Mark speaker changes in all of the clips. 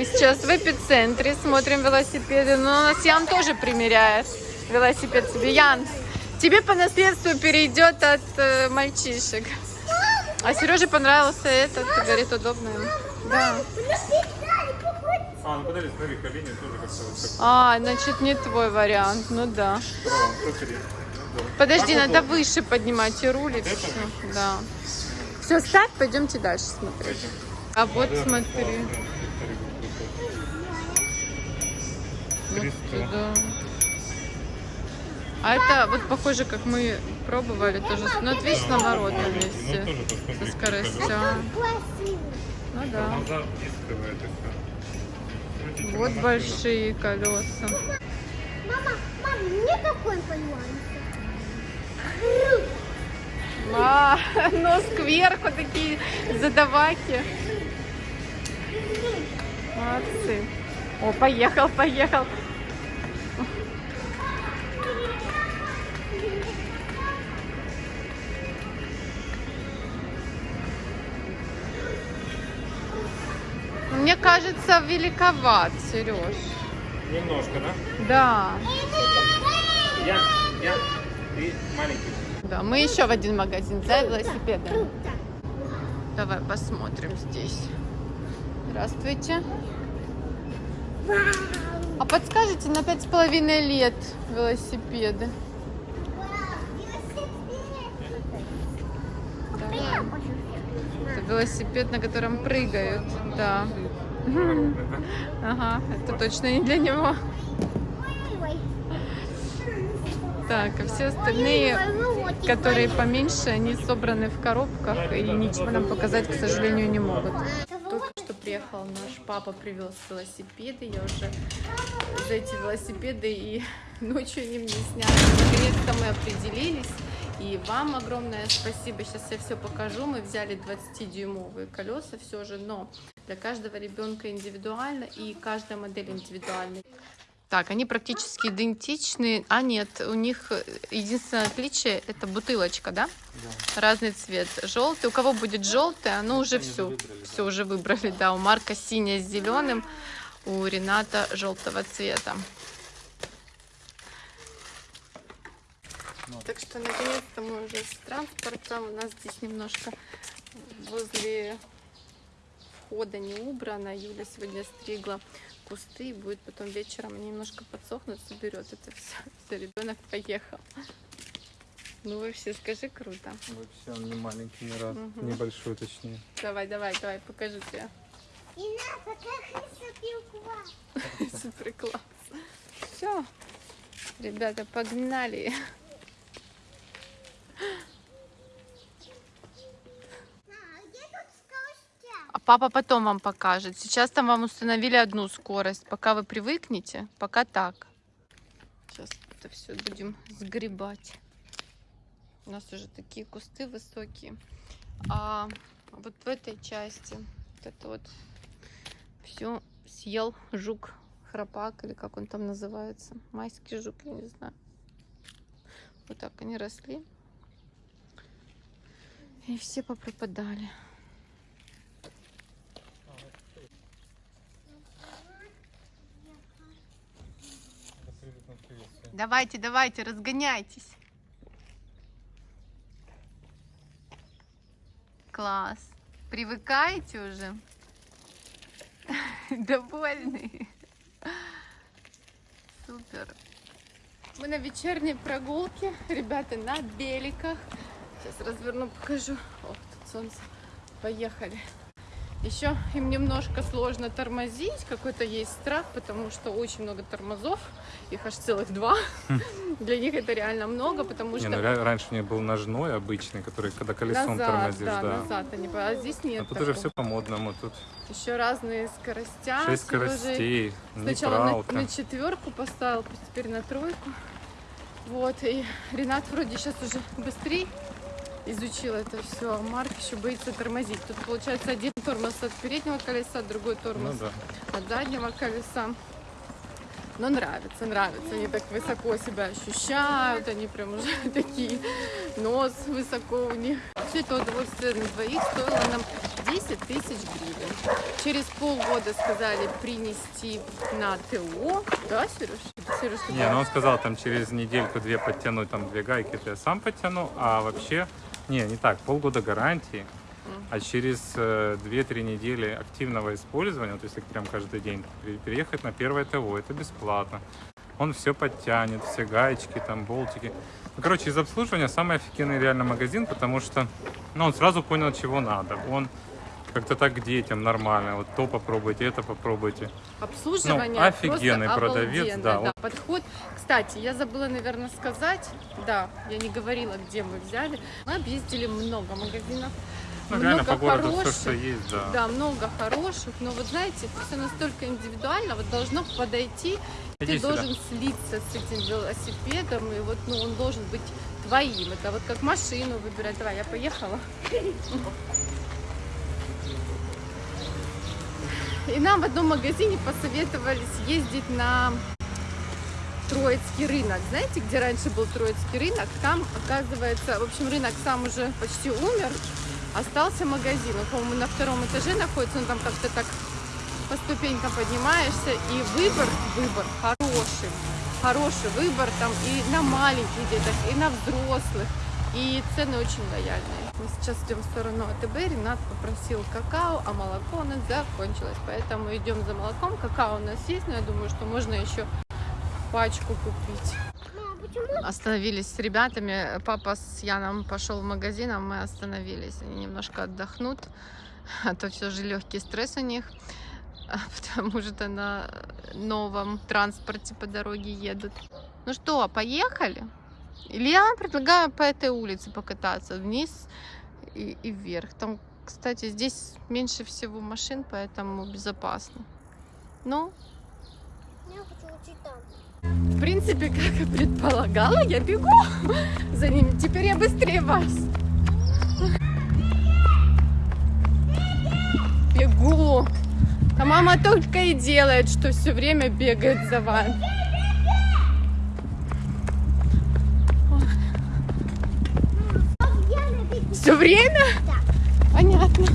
Speaker 1: Мы сейчас в эпицентре смотрим велосипеды. Но у нас Ян тоже примеряет велосипед себе. Ян, тебе по наследству перейдет от э, мальчишек. А Сереже понравился этот, говорит, удобно ему. Да.
Speaker 2: А, ну подожди, смотри, колени тоже как-то вот так.
Speaker 1: А, значит, не твой вариант. Ну да.
Speaker 2: Ну.
Speaker 1: Подожди,
Speaker 2: Так
Speaker 1: надо
Speaker 2: удобно.
Speaker 1: выше поднимать и
Speaker 2: это?
Speaker 1: все. Да. Все, ставь, пойдемте дальше смотреть. А вот смотри.
Speaker 2: 300.
Speaker 1: туда. А это вот похоже, как мы пробовали тоже. Ну, вот видишь, наоборот, на
Speaker 2: Ну,
Speaker 1: месте. Со скоростью.
Speaker 3: Красиво.
Speaker 1: Ну да. Вот большие колеса.
Speaker 3: Мама, мама, мне какой понравился?
Speaker 1: А, нос кверху такие задаваки. Молодцы. О, поехал, поехал. Мне кажется, великоват, Сереж.
Speaker 2: Немножко, да?
Speaker 1: Да.
Speaker 2: Я, я, ты маленький.
Speaker 1: Да, мы еще в один магазин за велосипедами.
Speaker 3: Круто.
Speaker 1: Давай посмотрим здесь. Здравствуйте. А подскажите, на пять с половиной лет велосипеды? Это велосипед, на котором прыгают. Да. Ага, это точно не для него. Так, а все остальные, которые поменьше, они собраны в коробках и ничего нам показать, к сожалению, не могут. Приехал наш папа, привез велосипеды. Я уже за эти велосипеды и ночью они мне снялись. Наконец-то мы определились. И вам огромное спасибо. Сейчас я все покажу. Мы взяли 20-дюймовые колеса все же, но для каждого ребенка индивидуально и каждая модель индивидуальна. Так, они практически идентичны. А нет, у них единственное отличие это бутылочка, да? Разный цвет. Желтый. У кого будет желтый, оно уже все. Все уже выбрали, да. У Марка синяя с зеленым, у Рената желтого цвета. Так что наконец-то мы уже с транспортом. У нас здесь немножко возле входа не убрано. Юля сегодня стригла кусты и будет потом вечером они немножко подсохнут, соберет это все. Все, ребенок поехал. Ну вообще, скажи круто.
Speaker 2: Вообще он не маленький ни разу.
Speaker 1: Мгм.
Speaker 2: Небольшой точнее.
Speaker 1: Давай, давай, давай, покажу тебе.
Speaker 3: И надо, как сопилка.
Speaker 1: Супер класс. Все. Ребята, погнали.
Speaker 3: А где тут скоростя?
Speaker 1: А папа потом вам покажет. Сейчас там вам установили одну скорость. Пока вы привыкнете, пока так. Сейчас это все будем сгребать. У нас уже такие кусты высокие. А вот в этой части вот это вот все съел жук храпак или как он там называется. Майский жук, я не знаю. Вот так они росли. И все попропадали. Давайте, давайте, разгоняйтесь. Класс. Привыкаете уже? Довольны? Супер. Мы на вечерней прогулке, ребята, на беликах. Сейчас разверну, покажу. О, тут солнце. Поехали. Еще им немножко сложно тормозить, какой-то есть страх, потому что очень много тормозов, их аж целых два. Для них это реально много, потому
Speaker 2: Не,
Speaker 1: что
Speaker 2: ну, ра- раньше у меня был ножной обычный, который когда колесом
Speaker 1: назад,
Speaker 2: тормозишь,
Speaker 1: да,
Speaker 2: да.
Speaker 1: назад они, а здесь нет
Speaker 2: А тут уже все по-модному. Тут
Speaker 1: Еще разные скоростя.
Speaker 2: шесть скоростей,
Speaker 1: Сначала на, на четверку поставил, теперь на тройку. Вот, и Ренат вроде сейчас уже быстрее изучил это все, а Марк еще боится тормозить. Тут получается один тормоз от переднего колеса, другой
Speaker 2: Ну
Speaker 1: тормоз
Speaker 2: да.
Speaker 1: от заднего колеса. Но нравится, нравится. Они так высоко себя ощущают, они прям уже такие, нос высоко у них. Все это удовольствие на двоих стоило нам 10 тысяч гривен. Через полгода сказали принести на ТО. Да, Сереж? Сереж,
Speaker 2: Не, ну он сказал, там через недельку-две подтянуть, там две гайки, это я сам подтяну, а вообще, не, не так, полгода гарантии, а через э, 2-3 недели активного использования, вот если прям каждый день пере- переехать на первое ТО, это бесплатно. Он все подтянет, все гаечки, там, болтики. Ну, короче, из обслуживания самый офигенный реально магазин, потому что, ну, он сразу понял, чего надо. Он как-то так к детям нормально, вот то попробуйте, это попробуйте.
Speaker 1: Обслуживание
Speaker 2: Ну, офигенный продавец, да, вот.
Speaker 1: Подход. Кстати, я забыла, наверное, сказать, да, я не говорила, где мы взяли. Мы объездили много магазинов.
Speaker 2: Ну,
Speaker 1: много
Speaker 2: реально по городу все,
Speaker 1: хороших.
Speaker 2: что есть, да.
Speaker 1: Да, много хороших, но вот знаете, все настолько индивидуально, вот должно подойти,
Speaker 2: Иди
Speaker 1: ты
Speaker 2: сюда.
Speaker 1: должен слиться с этим велосипедом, и вот, ну, он должен быть твоим. Это вот как машину выбирать. Давай, я поехала. И нам в одном магазине посоветовали съездить на Троицкий рынок. Знаете, где раньше был Троицкий рынок? Там, оказывается, в общем, рынок сам уже почти умер. Остался магазин. Он, по-моему, на втором этаже находится. Он там как-то так по ступенькам поднимаешься. И выбор, выбор хороший. Хороший выбор там и на маленьких деток, и на взрослых. И цены очень лояльные. Мы сейчас идем в сторону АТБ. Ренат попросил какао, а молоко у нас закончилось. Поэтому идем за молоком. Какао у нас есть, но я думаю, что можно еще пачку купить.
Speaker 3: Почему?
Speaker 1: Остановились с ребятами. Папа с Яном пошел в магазин, а мы остановились. Они немножко отдохнут. А то все же легкий стресс у них. а, Потому что на новом транспорте по дороге едут. Ну что, поехали? Или я вам предлагаю по этой улице покататься вниз и, и вверх. Там, кстати, здесь меньше всего машин, поэтому безопасно. Ну,
Speaker 3: Я хочу учить там.
Speaker 1: в принципе, как и предполагала, я бегу за ними. Теперь я быстрее вас. Бегу. А мама только и делает, что все время бегает за вами. Все время?
Speaker 3: Да.
Speaker 1: Понятно.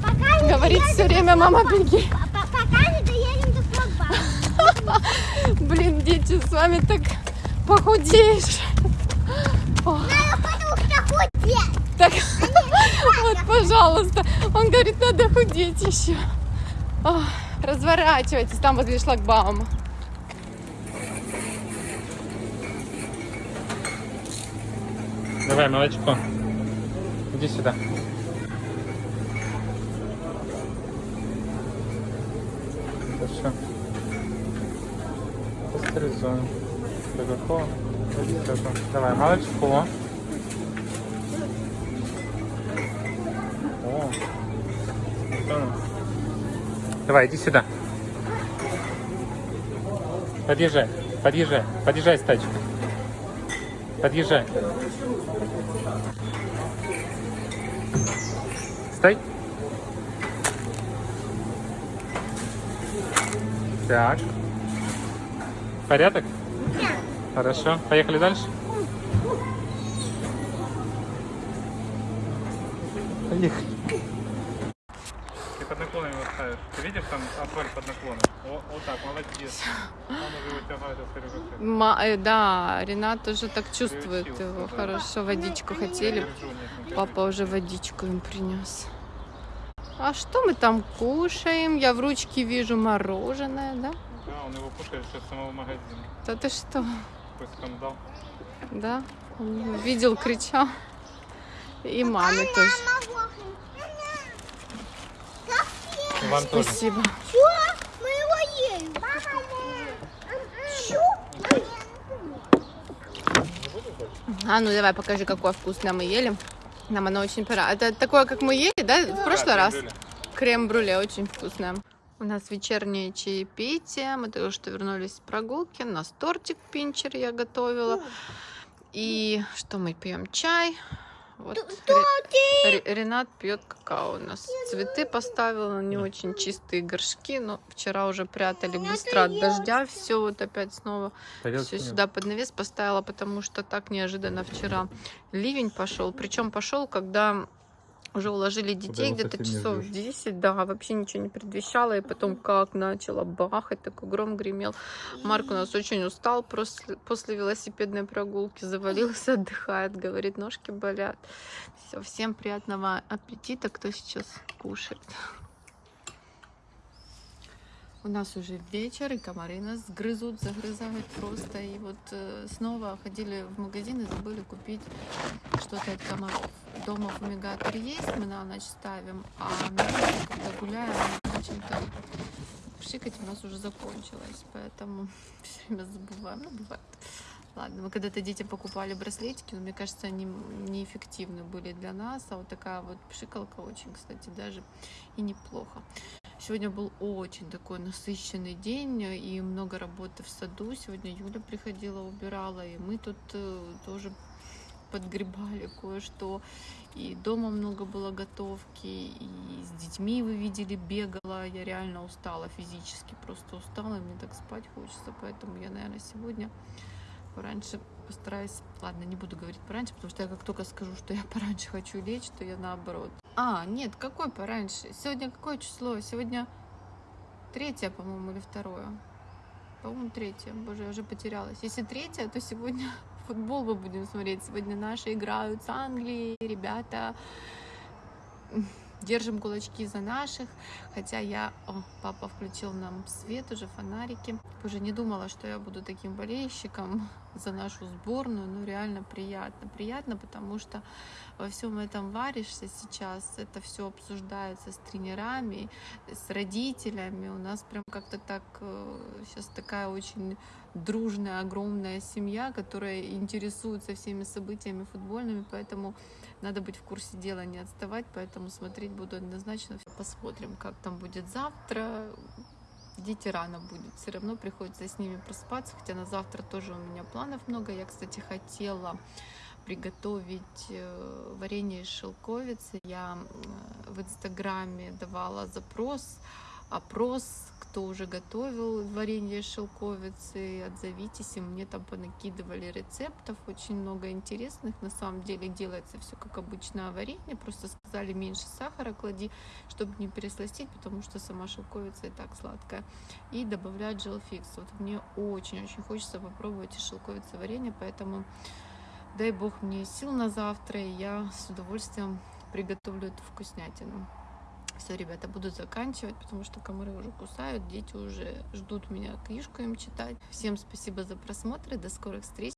Speaker 3: Пока не
Speaker 1: Говорит все время, мама, беги.
Speaker 3: Пока не доедем до.
Speaker 1: Блин, дети, с вами так похудеешь.
Speaker 3: Надо потому что худеть.
Speaker 1: Так, вот, пожалуйста. Он говорит, надо худеть еще. Разворачивайтесь там возле шлагбаума.
Speaker 2: Давай, молочко. Иди сюда. Хорошо. Пастеризуем. Высоко. Давай, молочко. О. Давай, иди сюда. Подъезжай, подъезжай, подъезжай с тачкой. Подъезжай. Стой. Так. Порядок? Хорошо. Поехали дальше? Поехали. Ты под наклоном его ставишь. Ты видишь там асфальт под наклоном? О, вот так, молодец. Он уже вытягивает от
Speaker 1: Ма- э, да, Ренат тоже так чувствует
Speaker 2: Приучился,
Speaker 1: его.
Speaker 2: да.
Speaker 1: Хорошо, водичку хотели. Папа уже водичку им принес. А что мы там кушаем? Я в ручке вижу мороженое, да?
Speaker 2: Да, он его кушает сейчас с самого магазина.
Speaker 1: Да ты что?
Speaker 2: Такой скандал.
Speaker 1: Да? Он видел, кричал. И маме тоже.
Speaker 2: Вам тоже.
Speaker 1: Спасибо.
Speaker 3: Чё? Мы его ели.
Speaker 1: А ну давай покажи, какое вкусное мы ели. Нам оно очень понравилось. Это такое, как мы ели, да, в прошлый раз? Крем-брюле очень вкусное. У нас вечернее чаепитие. Мы только что вернулись с прогулки. У нас тортик пинчер я готовила. И что мы пьем? Чай. Вот Ре- Ре- Ренат пьет какао у нас. Цветы поставила, не очень чистые горшки, но вчера уже прятали быстро от дождя. Все вот опять снова все сюда под навес поставила, потому что так неожиданно вчера ливень пошел. Причем пошел, когда Уже уложили детей где-то часов
Speaker 2: ждёшь.
Speaker 1: 10, да, вообще ничего не предвещало, и потом как начало бахать, такой гром гремел. Марк у нас очень устал после, после велосипедной прогулки, завалился, отдыхает, говорит, ножки болят. Все, всем приятного аппетита, кто сейчас кушает. У нас уже вечер, и комары нас грызут, загрызают просто. И вот э, снова ходили в магазин и забыли купить что-то от комаров. Дома фумигатор есть, мы на ночь ставим, а на когда гуляем, почему-то пшикать у нас уже закончилось, поэтому все время забываем. Ну, бывает. Ладно, мы когда-то детям покупали браслетики, но мне кажется, они неэффективны были для нас, а вот такая вот пшикалка очень, кстати, даже и неплохо. Сегодня был очень такой насыщенный день и много работы в саду. Сегодня Юля приходила, убирала, и мы тут э, тоже подгребали кое-что. И дома много было готовки, и с детьми вы видели, бегала. Я реально устала физически, просто устала, и мне так спать хочется. Поэтому я, наверное, сегодня пораньше постараюсь... Ладно, не буду говорить пораньше, потому что я как только скажу, что я пораньше хочу лечь, то я наоборот. А, нет, какой пораньше? Сегодня какое число? Сегодня третье, по-моему, или второе? По-моему, третье. Боже, я уже потерялась. Если третье, то сегодня футбол мы будем смотреть. Сегодня наши играют с Англией. Ребята, держим кулачки за наших. Хотя я... О, папа включил нам свет уже, фонарики. Уже не думала, что я буду таким болельщиком за нашу сборную. Ну, реально приятно. Приятно, потому что во всем этом варишься сейчас. Это все обсуждается с тренерами, с родителями. У нас прям как-то так сейчас такая очень дружная, огромная семья, которая интересуется всеми событиями футбольными, поэтому надо быть в курсе дела, не отставать, поэтому смотреть буду однозначно. Посмотрим, как там будет завтра. Дети рано будет, все равно приходится с ними проспаться, хотя на завтра тоже у меня планов много. Я, кстати, хотела приготовить э, варенье из шелковицы. Я э, в Инстаграме давала запрос, опрос, кто уже готовил варенье шелковицы, отзовитесь, и мне там понакидывали рецептов, очень много интересных, на самом деле делается все как обычное варенье, просто сказали меньше сахара клади, чтобы не пересластить, потому что сама шелковица и так сладкая, и добавлять желфикс, вот мне очень-очень хочется попробовать из шелковицы варенье, поэтому дай бог мне сил на завтра, и я с удовольствием приготовлю эту вкуснятину. Все, ребята, буду заканчивать, потому что комары уже кусают, дети уже ждут меня книжку им читать. Всем спасибо за просмотр и до скорых встреч.